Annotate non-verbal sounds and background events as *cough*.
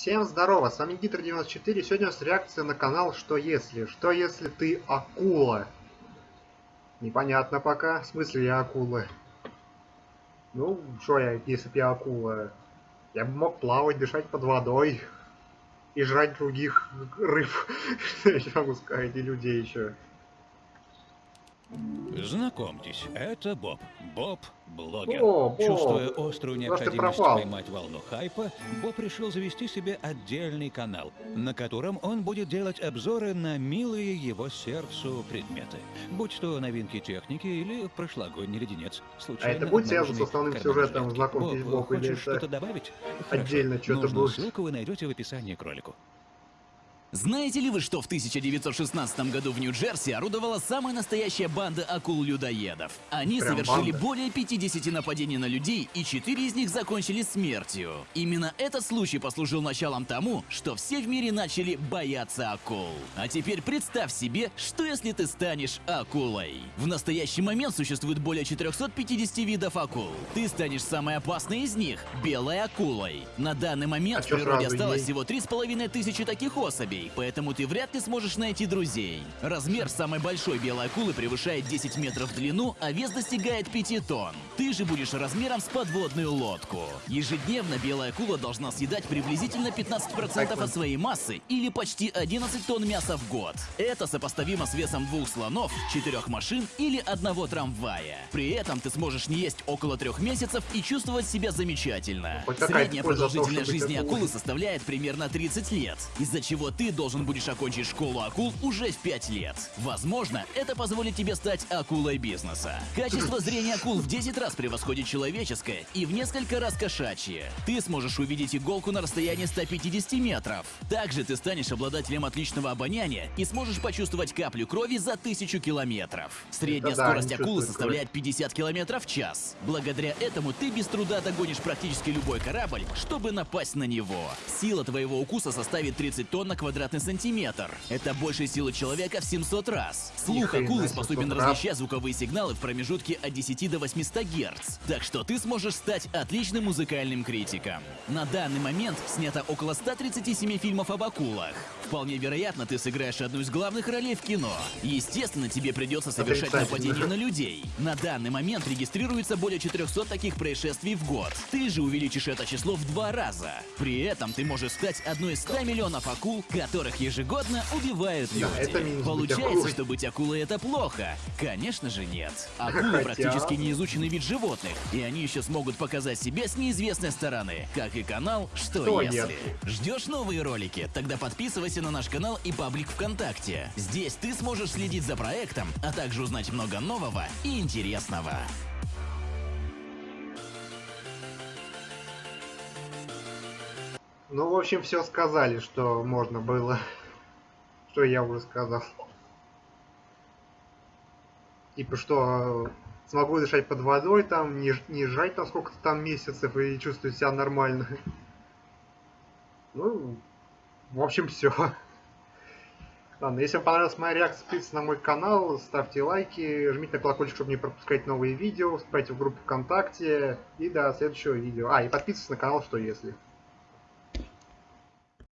Всем здорово, с вами Гитр94, сегодня у нас реакция на канал «Что если?». Что если ты акула? Непонятно пока, в смысле я акула? Ну, что я, если бы я акула? Я бы мог плавать, дышать под водой и жрать других рыб, *laughs* я могу сказать, и людей еще. Знакомьтесь, это Боб. Боб – блогер. О, Боб. Чувствуя острую необходимость поймать волну хайпа, Боб решил завести себе отдельный канал, на котором он будет делать обзоры на милые его сердцу предметы. Будь то новинки техники или прошлогодний леденец. случайно А это будет связано с основным сюжетом. «Знакомьтесь, Боб», или хочешь что-то добавить? отдельно что-то будет? ссылку вы найдете в описании к ролику. Знаете ли вы, что в 1916 году в Нью-Джерси орудовала самая настоящая банда акул-людоедов? Они Прям совершили банда? более 50 нападений на людей, и 4 из них закончили смертью. Именно этот случай послужил началом тому, что все в мире начали бояться акул. А теперь представь себе, что если ты станешь акулой. В настоящий момент существует более 450 видов акул. Ты станешь самой опасной из них – белой акулой. На данный момент А в природе осталось ей? всего три с половиной тысячи таких особей, поэтому ты вряд ли сможешь найти друзей. Размер самой большой белой акулы превышает 10 метров в длину, а вес достигает 5 тонн. Ты же будешь размером с подводную лодку. Ежедневно белая акула должна съедать приблизительно 15% от своей массы или почти 11 тонн мяса в год. Это сопоставимо с весом двух слонов, четырех машин или одного трамвая. При этом ты сможешь не есть около трех месяцев и чувствовать себя замечательно. Средняя продолжительность жизни акулой. акулы составляет примерно 30 лет, из-за чего ты должен будешь окончить школу акул уже в 5 лет. Возможно, это позволит тебе стать акулой бизнеса. Качество *laughs* зрения акул в 10 раз превосходит человеческое и в несколько раз кошачье. Ты сможешь увидеть иголку на расстоянии 150 метров. Также ты станешь обладателем отличного обоняния и сможешь почувствовать каплю крови за тысячу километров. Средняя Это скорость акулы составляет 50 километров в час. Благодаря этому ты без труда догонишь практически любой корабль, чтобы напасть на него. Сила твоего укуса составит 30 тонн на квадратный сантиметр. Это больше силы человека в 700 раз. Слух акулы способен 700 раз. различать звуковые сигналы в промежутке от 10 до 800 Гц. Так что ты сможешь стать отличным музыкальным критиком. На данный момент снято около 137 фильмов об акулах. Вполне вероятно, ты сыграешь одну из главных ролей в кино. Естественно, тебе придется совершать нападения на людей. На данный момент регистрируется более 400 таких происшествий в год. Ты же увеличишь это число в два раза. При этом ты можешь стать одной из 100 миллионов акул, которых ежегодно убивают люди. Да, это минус быть Получается, акулой. что быть акулой это плохо? Конечно же нет. Акулы Хотя- практически неизученный вид животных, и они еще смогут показать себя с неизвестной стороны, как и канал «Что, Что если?». если? Ждешь новые ролики? Тогда подписывайся на наш канал и паблик ВКонтакте. Здесь ты сможешь следить за проектом, а также узнать много нового и интересного. Ну, в общем, все сказали, что можно было. *laughs* Что я уже сказал. Типа, что э, смогу дышать под водой, там, не, не жрать там сколько-то там месяцев и чувствовать себя нормально. *laughs* Ну, в общем, все. *laughs* Ладно, если вам понравилась моя реакция, подписывайтесь на мой канал, ставьте лайки, жмите на колокольчик, чтобы не пропускать новые видео, вступайте в группу ВКонтакте и до следующего видео. А, и подписывайтесь на канал, что если.